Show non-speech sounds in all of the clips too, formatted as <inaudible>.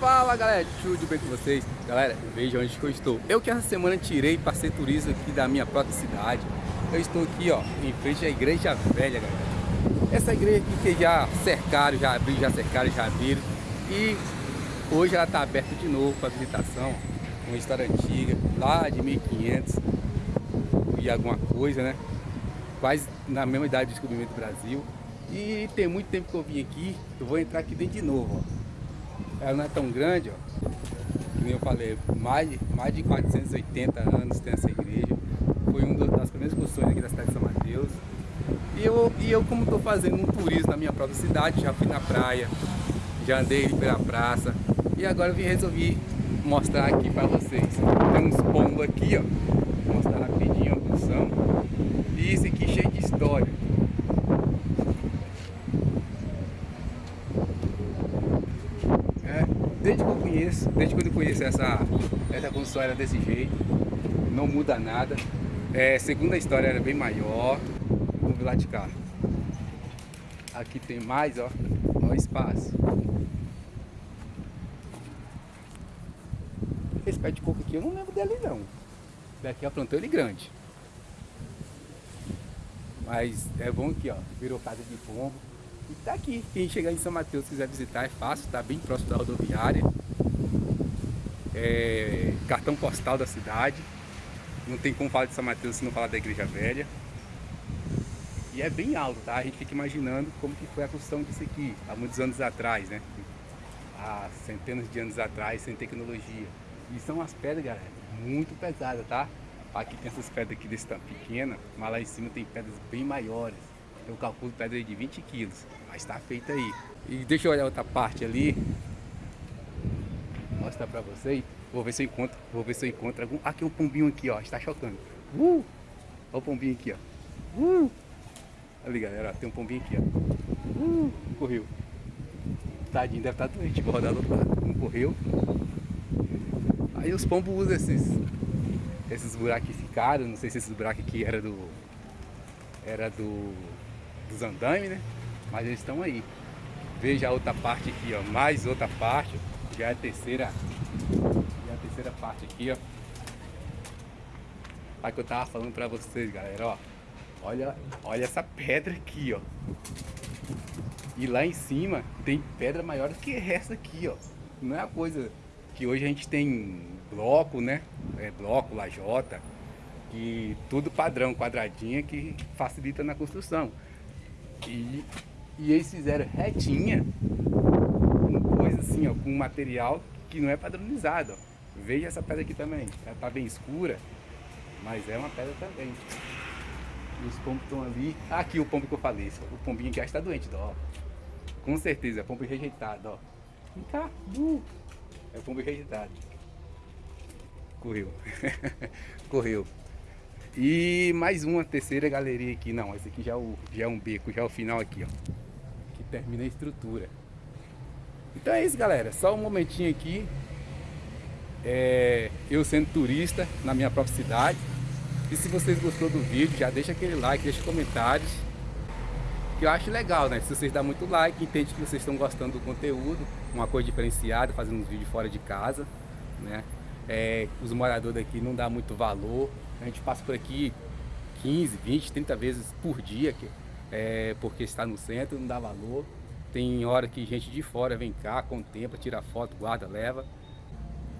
Fala galera, tudo bem com vocês? Galera, veja onde que eu estou. Eu que essa semana tirei para ser turista aqui da minha própria cidade. Eu estou aqui ó, em frente à igreja velha, galera. Essa igreja aqui que já cercaram, já abriram, já cercaram, já abriram. E hoje ela está aberta de novo para visitação. Uma história antiga, lá de 1500 e alguma coisa, né? Quase na mesma idade do descobrimento do Brasil. E tem muito tempo que eu vim aqui, eu vou entrar aqui dentro de novo, ó. Ela não é tão grande, ó. Como eu falei, mais, mais de 480 anos tem essa igreja. Foi uma das primeiras construções aqui da cidade de São Mateus. E eu, e eu como estou fazendo um turismo na minha própria cidade, já fui na praia, já andei pela praça. E agora eu vim resolver mostrar aqui para vocês. Tem uns pombos aqui, ó. Vou mostrar rapidinho a função. E esse aqui cheio de história. desde que eu conheço, desde quando eu conheço essa, essa construção era desse jeito, não muda nada. É, segunda história era bem maior, vamos lá de cá. Aqui tem mais, ó, o espaço. Esse pé de coco aqui eu não lembro dele não. Daqui a plantou ele grande. Mas é bom aqui, ó, virou casa de pombo. E tá aqui. Quem chegar em São Mateus quiser visitar é fácil, tá bem próximo da rodoviária. É, cartão postal da cidade. Não tem como falar de São Mateus se não falar da Igreja Velha. E é bem alto, tá? A gente fica imaginando como que foi a construção disso aqui, há muitos anos atrás, né? Há centenas de anos atrás, sem tecnologia. E são as pedras, galera, muito pesadas, tá? Aqui tem essas pedras aqui desse tamanho pequena, mas lá em cima tem pedras bem maiores. Eu calculo pedra de 20 quilos, mas está feita aí. E deixa eu olhar outra parte ali. Mostrar para vocês. Vou ver se eu encontro, vou ver se eu encontro algum. Aqui um pombinho aqui, ó, está chocando. Uh! Olha o pombinho aqui, ó. Uh! Ali, galera, tem um pombinho aqui, ó. Uh! Correu. Tadinho, deve estar doente, vou rodar do outro lado. Um correu. Aí os pombos usam esses, esses buracos ficaram, não sei se esses buracos aqui era do era do dos andames, né? Mas eles estão aí. Veja a outra parte aqui, ó. Mais outra parte. Já é a terceira. Já é a terceira parte aqui, ó. Olha que eu tava falando pra vocês, galera, ó. Olha, olha essa pedra aqui, ó. E lá em cima tem pedra maior do que essa aqui, ó. Não é a coisa que hoje a gente tem bloco, né? É bloco, lajota, que tudo padrão, quadradinha, que facilita na construção. E, e eles fizeram retinha, coisa assim, ó, com material que não é padronizado. Ó. Veja essa pedra aqui também, ela tá bem escura, mas é uma pedra também. E os pombos estão ali. Aqui o pombo que eu falei, o pombinho aqui está doente, ó. Com certeza, é pombo rejeitado, ó. Vem cá, uh, é pombo rejeitado. Correu. <laughs> Correu. E mais uma terceira galeria aqui. Não, esse aqui já é, o, já é um beco, já é o final aqui, ó. Que termina a estrutura. Então é isso, galera. Só um momentinho aqui. É, eu sendo turista na minha própria cidade. E se vocês gostou do vídeo, já deixa aquele like, deixa comentários. Que eu acho legal, né? Se vocês dão muito like, entende que vocês estão gostando do conteúdo. Uma coisa diferenciada, fazendo uns vídeos fora de casa, né? É, os moradores daqui não dá muito valor a gente passa por aqui 15, 20, 30 vezes por dia, é, porque está no centro, não dá valor. Tem hora que gente de fora vem cá, contempla, tira foto, guarda, leva.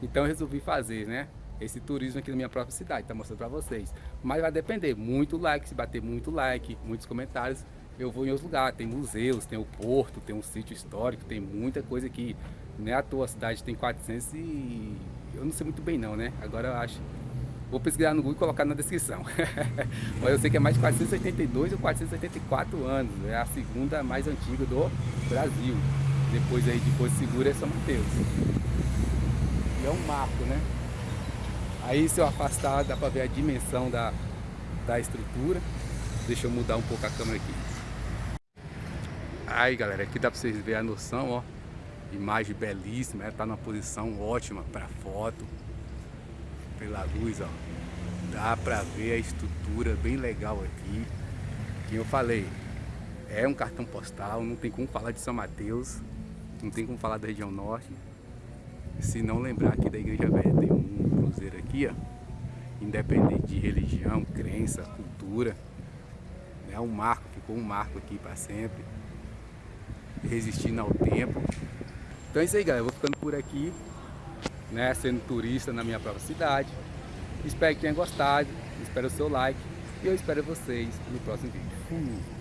Então eu resolvi fazer, né? Esse turismo aqui na minha própria cidade, tá mostrando para vocês. Mas vai depender, muito like, se bater muito like, muitos comentários, eu vou em outros lugares. Tem museus, tem o porto, tem um sítio histórico, tem muita coisa aqui. Né? A tua cidade tem 400 e... Eu não sei muito bem não, né? Agora eu acho Vou pesquisar no Google e colocar na descrição. <laughs> Mas eu sei que é mais de 482 ou 484 anos. É a segunda mais antiga do Brasil. Depois aí de Porto Seguro é São Mateus. E é um marco, né? Aí se eu afastar dá para ver a dimensão da, da estrutura. Deixa eu mudar um pouco a câmera aqui. Aí galera, aqui dá para vocês verem a noção, ó. Imagem belíssima, ela tá numa posição ótima para foto pela luz, ó, dá pra ver a estrutura bem legal aqui. Que eu falei, é um cartão postal, não tem como falar de São Mateus, não tem como falar da região norte. se não lembrar aqui da Igreja Velha, tem um cruzeiro aqui, ó, independente de religião, crença, cultura, é um marco, ficou um marco aqui para sempre, resistindo ao tempo. Então é isso aí, galera, eu vou ficando por aqui, né, sendo turista na minha própria cidade. Espero que tenha gostado, espero o seu like e eu espero vocês no próximo vídeo. Fui!